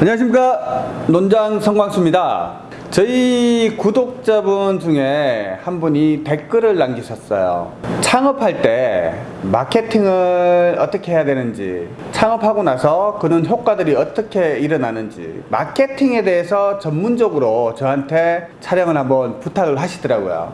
안녕하십니까. 논장 성광수입니다. 저희 구독자분 중에 한 분이 댓글을 남기셨어요. 창업할 때 마케팅을 어떻게 해야 되는지 창업하고 나서 그런 효과들이 어떻게 일어나는지 마케팅에 대해서 전문적으로 저한테 촬영을 한번 부탁을 하시더라고요.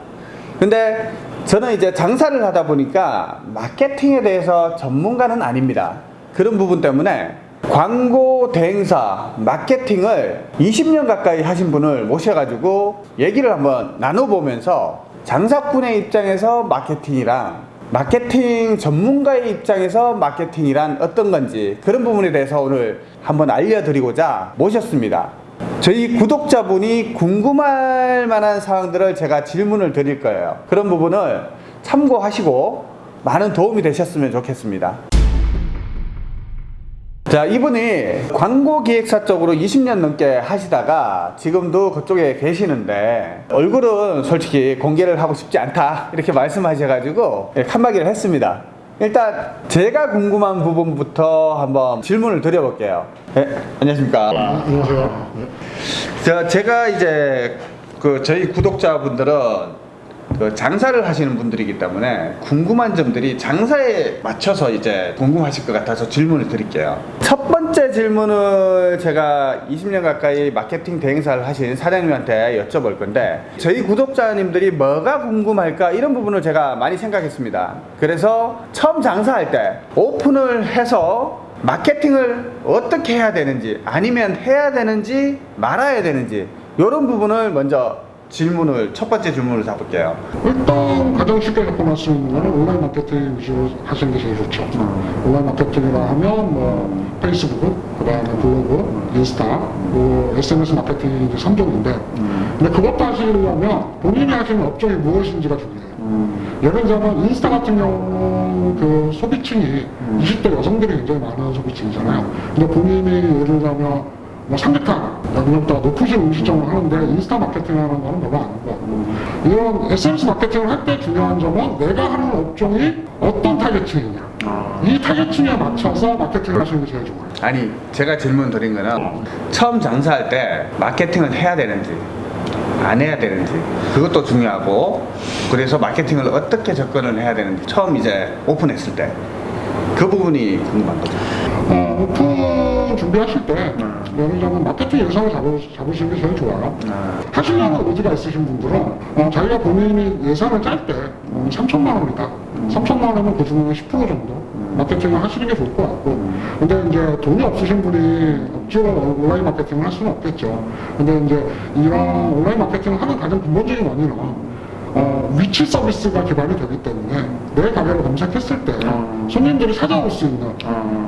근데 저는 이제 장사를 하다 보니까 마케팅에 대해서 전문가는 아닙니다. 그런 부분 때문에 광고 대행사 마케팅을 20년 가까이 하신 분을 모셔가지고 얘기를 한번 나눠보면서 장사꾼의 입장에서 마케팅이랑 마케팅 전문가의 입장에서 마케팅이란 어떤 건지 그런 부분에 대해서 오늘 한번 알려드리고자 모셨습니다. 저희 구독자분이 궁금할 만한 사항들을 제가 질문을 드릴 거예요. 그런 부분을 참고하시고 많은 도움이 되셨으면 좋겠습니다. 자 이분이 광고 기획사 쪽으로 20년 넘게 하시다가 지금도 그쪽에 계시는데 얼굴은 솔직히 공개를 하고 싶지 않다 이렇게 말씀하셔가지고 예, 칸막이를 했습니다 일단 제가 궁금한 부분부터 한번 질문을 드려볼게요 네, 안녕하십니까 안녕하세요. 네. 자, 제가 이제 그 저희 구독자분들은 그 장사를 하시는 분들이기 때문에 궁금한 점들이 장사에 맞춰서 이제 궁금하실 것 같아서 질문을 드릴게요. 첫 번째 질문을 제가 20년 가까이 마케팅 대행사를 하신 사장님한테 여쭤볼 건데 저희 구독자님들이 뭐가 궁금할까 이런 부분을 제가 많이 생각했습니다. 그래서 처음 장사할 때 오픈을 해서 마케팅을 어떻게 해야 되는지 아니면 해야 되는지 말아야 되는지 이런 부분을 먼저 질문을 첫 번째 질문을 잡을게요. 일단 가장 쉽게 접근할 수 있는 거는 온라인 마케팅 위주로 하시는 게 제일 좋죠. 온라인 마케팅이라 하면 뭐 페이스북, 그 다음에 블로그, 인스타, 뭐 SNS 마케팅이 이제 3종인데 근데 그것도 하시려면 본인이 하시는 업종이 무엇인지가 중요해요. 예를 들자면 인스타 같은 경우 그 소비층이 20대 여성들이 굉장히 많은 소비층이잖아요. 근데 본인이 예를 들자면 뭐 삼계탕, 양념도가 높으신 음식점을 하는데 인스타 마케팅 하는 거는 별로 안 하고. 이런 SNS 마케팅을 할 때 중요한 점은 내가 하는 업종이 어떤 타겟층이냐. 이 타겟층에 맞춰서 마케팅을 하시는 게 제일 좋아요. 아니 제가 질문 드린 거는 처음 장사할 때 마케팅을 해야 되는지 안 해야 되는지 그것도 중요하고 그래서 마케팅을 어떻게 접근을 해야 되는지 처음 이제 오픈했을 때 그 부분이 궁금한 거죠. 어, 오픈 준비하실 때 예를 들자면 마케팅 예산을 잡으, 잡으시는 게 제일 좋아요. 아, 하시려는 의지가 있으신 분들은 어, 자기가 본인이 예산을 짤때 어, 3천만 원이다. 3천만 원이면 그 중에 10% 정도? 마케팅을 하시는 게 좋을 것 같고. 근데 이제 돈이 없으신 분이 억지로 온라인 마케팅을 할 수는 없겠죠. 근데 이제 이런 온라인 마케팅을 하는 가장 근본적인 원인은 어, 위치 서비스가 기반이 되기 때문에 내 가게를 검색했을 때 손님들이 찾아올 수 있는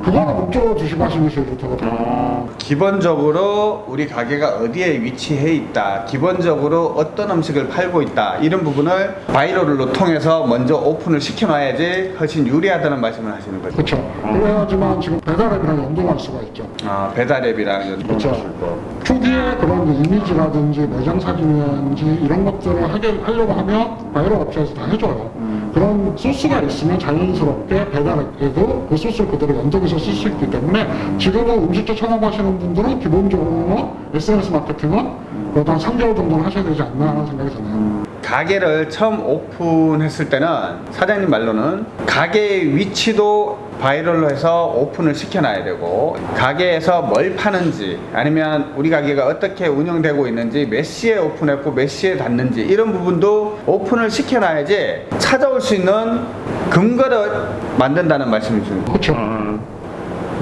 그거를 목적으로 주시고 하시는 게 제일 좋다고 봐요. 기본적으로 우리 가게가 어디에 위치해 있다 기본적으로 어떤 음식을 팔고 있다 이런 부분을 viral로 통해서 먼저 오픈을 시켜놔야지 훨씬 유리하다는 말씀을 하시는 거죠. 그렇죠. 그래야지만 지금 배달앱이랑 연동할 수가 있죠. 아 배달앱이랑 연동할 그렇죠. 수 있고 초기에 그런 이미지라든지 매장 사진이라든지 이런 것들을 하게, 하려고 하면 바이럴 업체에서 다 해줘요. 그런 소스가 있으면 자연스럽게 배달에도 그 소스를 그대로 연동해서 쓸 수 있기 때문에 지금은 음식점 창업하시는 분들은 기본적으로 SNS 마케팅은 그래도 한 3개월 정도는 하셔야 되지 않나 하는 생각이 드네요. 가게를 처음 오픈했을 때는 사장님 말로는 가게의 위치도 바이럴로 해서 오픈을 시켜놔야 되고 가게에서 뭘 파는지 아니면 우리 가게가 어떻게 운영되고 있는지 몇 시에 오픈했고 몇 시에 닫는지 이런 부분도 오픈을 시켜놔야지 찾아올 수 있는 근거를 만든다는 말씀이신 거죠. 그렇죠.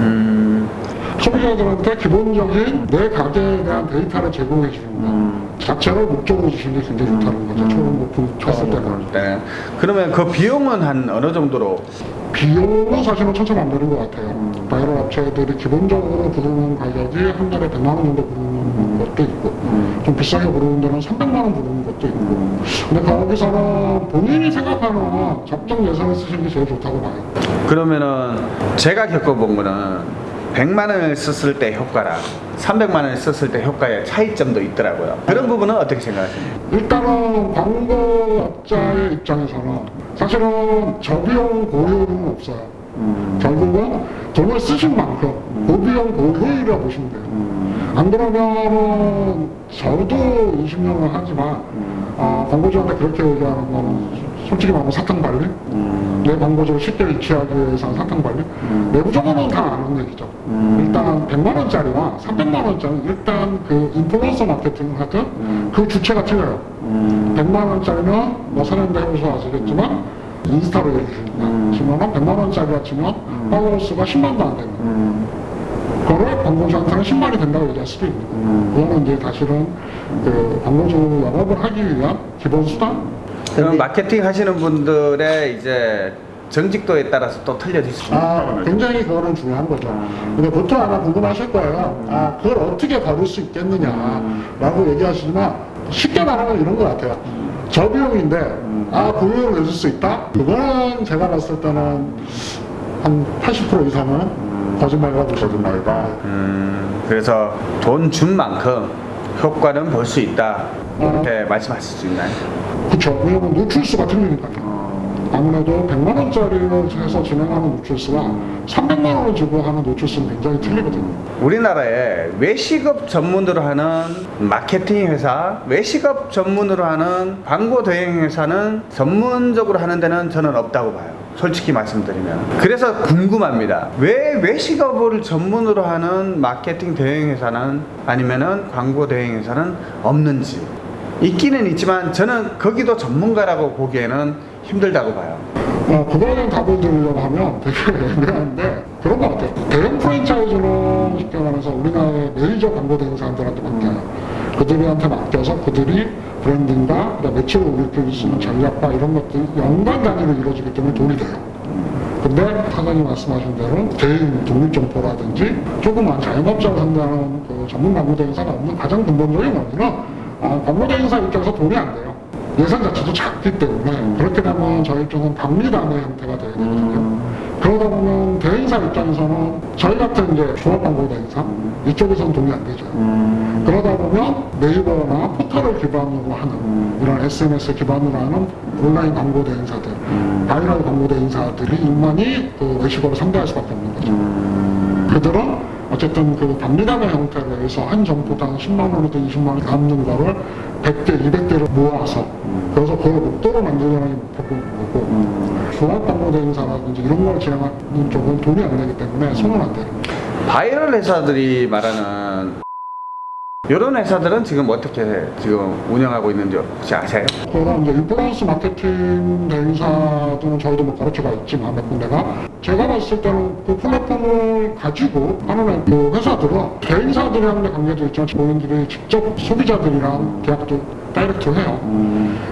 음, 소비자들한테 기본적인 내 가게에 대한 데이터를 제공해 주는 것 자체를 목적으로 주시는 게 굉장히 좋다는 거죠. 처음 오픈 쳤을 때는. 네. 그러면 그 비용은 한 어느 정도로 비용은 사실은 천차만별인 것 같아요. 바이럴 업체들이 기본적으로 부르는 가격이 한 달에 100만 원 정도 부르는 것도 있고 좀 비싸게 부르는 데는 300만 원 부르는 것도 있고 근데 거기서는 본인이 생각하는 적정 예산을 쓰시는 게 제일 좋다고 봐요. 그러면은 제가 겪어본 거는 100만 원을 썼을 때 효과랑 300만 원을 썼을 때 효과의 차이점도 있더라고요. 그런 부분은 어떻게 생각하십니까? 일단은 광고업자의 입장에서는 사실은 저비용 고효율은 없어요. 결국은 돈을 쓰신 만큼 고비용 고효율이라고 보시면 돼요. 안 그러면은 저도 20년을 하지만 아, 광고주한테 그렇게 얘기하는 거는 솔직히 말하면 사탕 발리? 내 광고주를 쉽게 유치하기 위해서 사탕 발리? 내부적으로는 다 아는 얘기죠. 일단 100만 원짜리와 300만 원짜리 일단 그 인플루언서 마케팅을 하든 그 주체가 틀려요. 100만 원짜리면 뭐 사람들 해보셔 아시겠지만 인스타로 예를 들면 치면은 100만 원짜리가 치면 팔로워 수가 10만도 안 되는 그거를 광고주한테는 10만이 된다고 얘기할 수도 있는 거예요. 그거는 이제 사실은 그 광고주 영업을 하기 위한 기본 수단? 그럼 마케팅 하시는 분들의 이제 정직도에 따라서 또 틀려질 수 있는 아. 굉장히 그거는 중요한 거죠. 근데 보통 아마 궁금하실 거예요. 아, 그걸 어떻게 다룰 수 있겠느냐라고 얘기하시지만 쉽게 말하면 이런 것 같아요. 저비용인데, 아, 보유를 내줄 수 있다? 그거는 제가 봤을 때는 한 80% 이상은 거짓말이라고 보셔도 말다. 음, 그래서 돈 준 만큼 효과는 볼 수 있다. 이렇게 말씀하실 수 있나요? 그쵸. 왜냐면 노출수가 틀리니까요. 아무래도 100만 원짜리를 해서 진행하는 노출수와 300만 원을 주고 하는 노출수는 굉장히 틀리거든요. 우리나라에 외식업 전문으로 하는 마케팅 회사, 외식업 전문으로 하는 광고 대행 회사는 전문적으로 하는 데는 저는 없다고 봐요. 솔직히 말씀드리면. 그래서 궁금합니다. 왜 외식업을 전문으로 하는 마케팅 대행 회사는 아니면은 광고 대행 회사는 없는지. 있기는 있지만 저는 거기도 전문가라고 보기에는 힘들다고 봐요. 어, 대한 답을 드리려고 하면 되게 애매한데 그런 것 같아요. 대형 프랜차이즈는 쉽게 말해서 우리나라의 메이저 광고 대행사들한테 맡겨요. 그들한테 맡겨서 그들이 브랜딩과 매출을 올릴 수 있는 전략과 이런 것들이 연간 단위로 이루어지기 때문에 돈이 돼요. 근데 사장님 말씀하신 대로 개인 독립점포라든지 조그만 자영업자를 상대하는 그 전문 광고 대행사가 없는 가장 근본적인 원인은 아, 광고 대행사 입장에서 돈이 안 돼요. 예산 자체도 작기 때문에 그렇게 되면 저희 입장은 박리다매 형태가 되게 되거든요. 그러다 보면 대행사 입장에서는 저희 같은 이제 종합 광고 대행사 이쪽에서는 돈이 안 되죠. 그러다 보면 네이버나 포털을 기반으로 하는 이런 SNS 기반으로 하는 온라인 광고 대행사들, 바이럴 광고 대행사들이 인만이 그 외식업을 상대할 수밖에 없는 거죠. 그들은 어쨌든 그 박리다매 형태로 해서 한 점포당 10만 원이든 20만 원 남는 거를 100개, 200개를 모아서 그래서 그걸 목돈으로 만들려는 거고 종합 광고 대행사라든지 이런 걸 진행하는 쪽은 돈이 안 되기 때문에 손을 안 대요. 바이럴 회사들이 말하는 이런 회사들은 지금 어떻게 지금 운영하고 있는지 혹시 아세요? 그런 이제 influence 마케팅 대행사들은 저희도 뭐 거래처가 있지만 몇 군데가 제가 봤을 때는 그 플랫폼을 가지고 하는 그 회사들은 대행사들이랑의 관계도 있지만 본인들이 직접 소비자들이랑 계약도 direct 해요.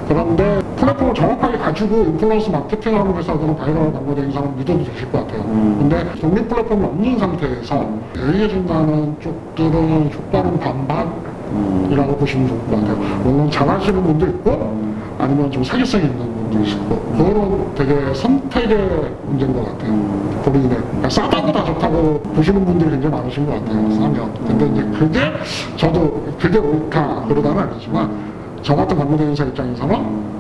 그런데 플랫폼을 정확하게 가지고 influence 마케팅하는 회사들은 바이럴 광고 대행사는 믿어도 되실 것 같아요. 근데 독립 플랫폼이 없는 상태에서 얘기해준다는 쪽들은 효과는 반반이라고 보시면 좋을 것 같아요. 물론 잘하시는 분도 있고 아니면 좀 사기성 있는 분도 있고 그거는 되게 선택의 문제인 것 같아요. 본인의 그러니까 싸다고 다 좋다고 보시는 분들이 굉장히 많으신 것 같아요. 싸면. 근데 이제 그게 저도 그게 옳다 그러다는 아니지만 저 같은 대행사 입장에서는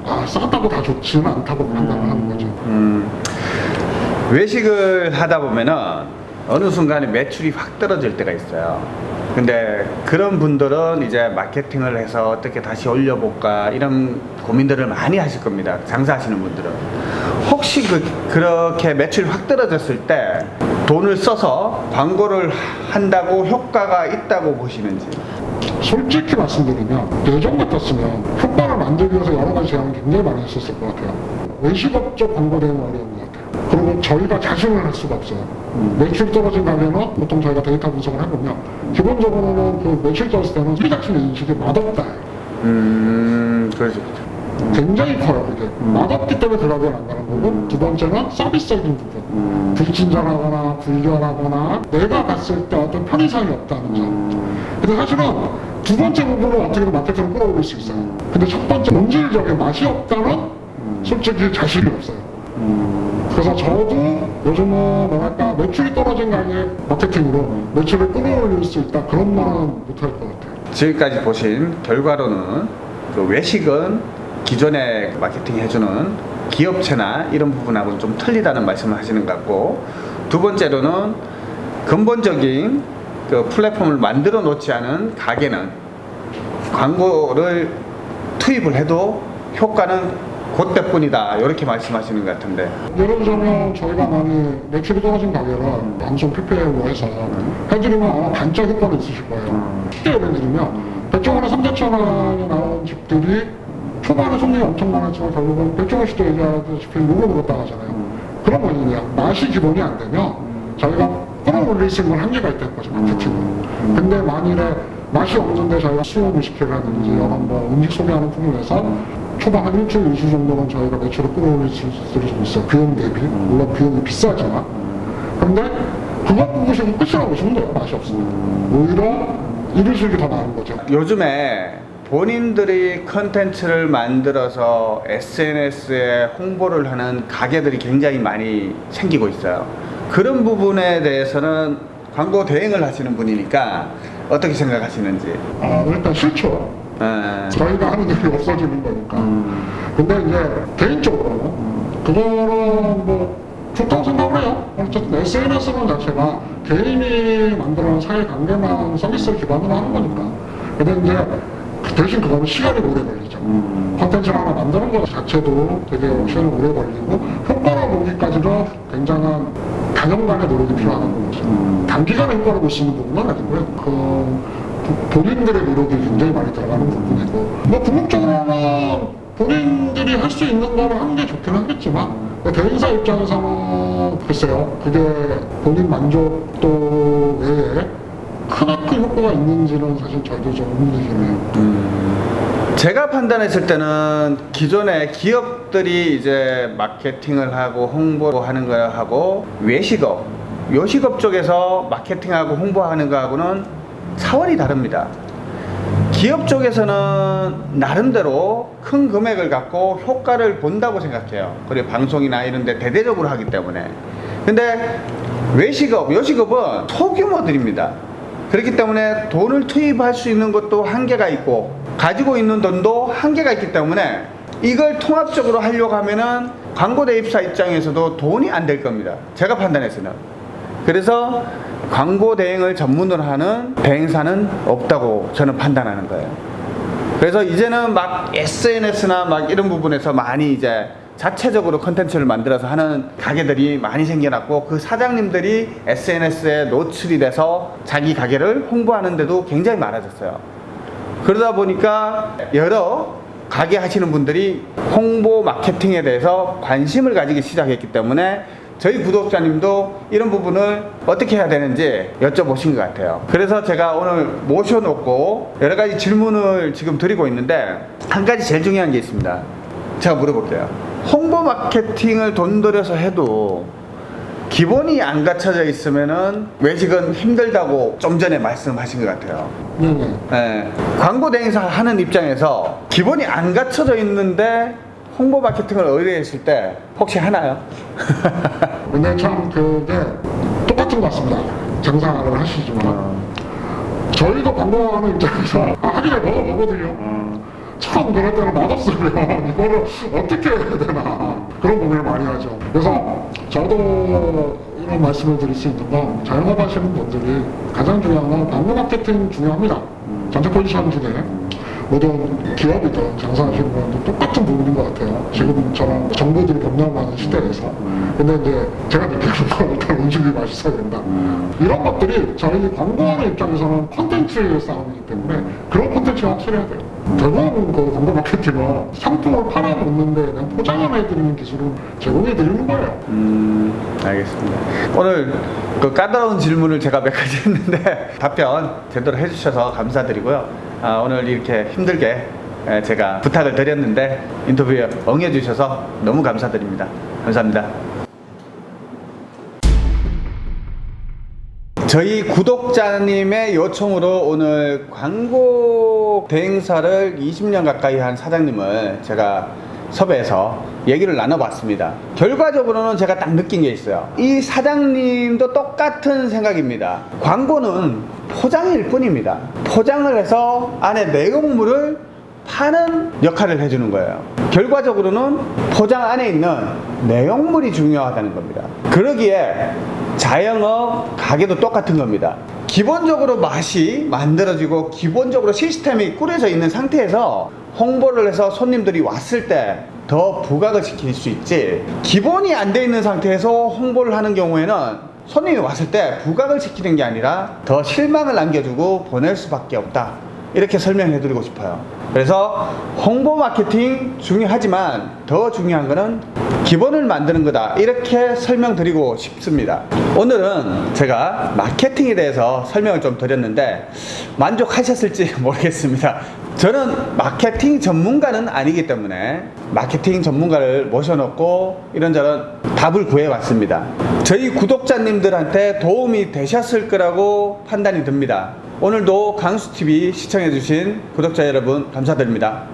아 싸다고 다 좋지는 않다고 판단을 하는 거죠. 음, 외식을 하다 보면은 어느 순간에 매출이 확 떨어질 때가 있어요. 근데 그런 분들은 이제 마케팅을 해서 어떻게 다시 올려볼까 이런 고민들을 많이 하실 겁니다. 장사하시는 분들은. 혹시 그, 그렇게 매출이 확 떨어졌을 때 돈을 써서 광고를 한다고 효과가 있다고 보시는지. 솔직히 말씀드리면 예전 같았으면 효과를 만들기 위해서 여러 가지 제안을 굉장히 많이 했었을 것 같아요. 외식업적 광고 대응 어려운 것 같아요. 그리고 저희가 자신을 할 수가 없어요. 매출 떨어진 가면은 보통 저희가 데이터 분석을 해보면 기본적으로는 그 매출 떨어질 때는 소비 자신의 인식이 맛없다. 음, 그렇죠. 굉장히 커요 이게 맛없기 때문에 그라고는 안 가는 거고 두 번째는 서비스적인 부분 불친절하거나 불결하거나 내가 갔을 때 어떤 편의성이 없다는 점 근데 사실은 두 번째 부분은 어떻게든 마케팅을 끌어올릴 수 있어요. 근데 첫 번째 본질적인 맛이 없다는 솔직히 자신이 없어요. 그래서 저도 요즘은 뭐랄까 매출이 떨어진 가게 마케팅으로 매출을 끌어올릴 수 있다. 그런 말은 못할 것 같아요. 지금까지 보신 결과로는 그 외식은 기존에 마케팅 해주는 기업체나 이런 부분하고는 좀 틀리다는 말씀을 하시는 것 같고 두 번째로는 근본적인 그 플랫폼을 만들어 놓지 않은 가게는 광고를 투입을 해도 효과는 그때뿐이다 이렇게 말씀하시는 것 같은데 예를 들자면 저희가 많이 매출이 떨어진 가게를 방송 PPL로 해서 해드리면 아마 반짝 효과가 있으실 거예요. 쉽게 예를 들면 100종원에 3대천 원이 나온 집들이 초반에 손님이 엄청 많았지만 결국은 100종원 씨도 얘기하다시피 욕을 먹었다 하잖아요. 그런 거는요. 맛이 기본이 안 되면 저희가 끌어올릴 수 있는 한계가 있다는 거죠. 마케팅은. 근데 만일에 맛이 없는데 저희가 수요 무식회라든지 이런 뭐 음식 소개하는 품을 내서 초반 한 일주일, 이주 정도는 저희가 매출을 끌어올릴 수 있을 수 있어요. 비용 대비. 물론 비용이 비싸지만. 근데 그거 보시고 끝이라고 보시면 돼요. 맛이 없으면. 오히려 이루식이 더 나은 거죠. 요즘에 본인들이 컨텐츠를 만들어서 SNS에 홍보를 하는 가게들이 굉장히 많이 생기고 있어요. 그런 부분에 대해서는 광고 대행을 하시는 분이니까 어떻게 생각하시는지. 아, 일단 싫죠. 에, 저희가 하는 일이 없어지는 거니까. 음. 근데 이제 개인적으로 그거는 뭐 좋다고 생각을 해요. 어쨌든 SNS는 자체가 개인이 만들어낸 사회 관계망 서비스를 기반으로 하는 거니까. 근데 이제 그 대신 그거는 시간이 오래 걸리죠. 음. 컨텐츠를 하나 만드는 것 자체도 되게 시간이 오래 걸리고 효과를 보기까지도 굉장한 단연간의 노력이 필요한 거죠. 단기간에 효과를 볼수 있는 부분은 아니고요. 그 부- 본인들의 노력이 굉장히 많이 들어가는 부분이고 뭐 궁극적으로는 본인들이 할 수 있는 거를 하는 게 좋긴 하겠지만 뭐 대행사 입장에서는 글쎄요 그게 본인 만족도 외에 크나큰 효과가 있는지는 사실 저도 좀 의문이긴 해요. 제가 판단했을 때는 기존의 기업 들이 이제 마케팅을 하고 홍보하는 거 하고 외식업, 요식업 쪽에서 마케팅하고 홍보하는 거하고는 차원이 다릅니다. 기업 쪽에서는 나름대로 큰 금액을 갖고 효과를 본다고 생각해요. 그리고 방송이나 이런 데 대대적으로 하기 때문에. 근데 외식업, 요식업은 소규모들입니다. 그렇기 때문에 돈을 투입할 수 있는 것도 한계가 있고 가지고 있는 돈도 한계가 있기 때문에 이걸 통합적으로 하려고 하면은 광고 대입사 입장에서도 돈이 안 될 겁니다. 제가 판단해서는. 그래서 광고 대행을 전문으로 하는 대행사는 없다고 저는 판단하는 거예요. 그래서 이제는 막 SNS나 막 이런 부분에서 많이 이제 자체적으로 컨텐츠를 만들어서 하는 가게들이 많이 생겨났고 그 사장님들이 SNS에 노출이 돼서 자기 가게를 홍보하는데도 굉장히 많아졌어요. 그러다 보니까 여러 가게 하시는 분들이 홍보 마케팅에 대해서 관심을 가지기 시작했기 때문에 저희 구독자님도 이런 부분을 어떻게 해야 되는지 여쭤보신 것 같아요. 그래서 제가 오늘 모셔놓고 여러 가지 질문을 지금 드리고 있는데 한 가지 제일 중요한 게 있습니다. 제가 물어볼게요. 홍보 마케팅을 돈 들여서 해도 기본이 안 갖춰져 있으면은 외식은 힘들다고 좀 전에 말씀하신 것 같아요. 네네. 예, 광고 대행사 하는 입장에서 기본이 안 갖춰져 있는데 홍보 마케팅을 의뢰했을 때 혹시 하나요? 근데 참 그게 똑같은 것 같습니다. 장사를 하시지만 저희도 광고하는 입장에서 아, 하기가 너무 뭐거든요. 참 그럴 때는 맛없으면 이거를 어떻게 해야 되나 그런 고민을 많이 하죠. 그래서 저도 이런 말씀을 드릴 수 있는 건 자영업 하시는 분들이 가장 중요한 건 광고 마케팅 중요합니다. 전체 포지션 중에 모든 기업이든 장사하시는 분도 똑같은 부분인 것 같아요. 지금처럼 정보들이 변경하는 시대에서. 근데 이제 제가 느끼는 건 일단 음식이 맛있어야 된다. 이런 것들이 저희 광고하는 입장에서는 콘텐츠의 싸움이기 때문에 그런 콘텐츠가 확실해야 돼요. 결국은 그 광고 마케팅은 상품을 팔아놓는데 그냥 포장을 해드리는 기술을 제공해드리는 거예요. 음, 알겠습니다. 오늘 그 까다로운 질문을 제가 몇 가지 했는데 답변 제대로 해주셔서 감사드리고요. 아, 오늘 이렇게 힘들게 에, 제가 부탁을 드렸는데 인터뷰에 응해주셔서 너무 감사드립니다. 감사합니다. 저희 구독자님의 요청으로 오늘 광고 대행사를 20년 가까이 한 사장님을 제가 섭외해서 얘기를 나눠봤습니다. 결과적으로는 제가 딱 느낀 게 있어요. 이 사장님도 똑같은 생각입니다. 광고는 포장일 뿐입니다. 포장을 해서 안에 내용물을 파는 역할을 해주는 거예요. 결과적으로는 포장 안에 있는 내용물이 중요하다는 겁니다. 그러기에 자영업 가게도 똑같은 겁니다. 기본적으로 맛이 만들어지고 기본적으로 시스템이 꾸려져 있는 상태에서 홍보를 해서 손님들이 왔을 때 더 부각을 시킬 수 있지 기본이 안 돼 있는 상태에서 홍보를 하는 경우에는 손님이 왔을 때 부각을 시키는 게 아니라 더 실망을 남겨주고 보낼 수밖에 없다 이렇게 설명해 드리고 싶어요. 그래서 홍보 마케팅 중요하지만 더 중요한 거는 기본을 만드는 거다. 이렇게 설명드리고 싶습니다. 오늘은 제가 마케팅에 대해서 설명을 좀 드렸는데 만족하셨을지 모르겠습니다. 저는 마케팅 전문가는 아니기 때문에 마케팅 전문가를 모셔놓고 이런저런 답을 구해왔습니다. 저희 구독자님들한테 도움이 되셨을 거라고 판단이 듭니다 오늘도 강수TV 시청해주신 구독자 여러분 감사드립니다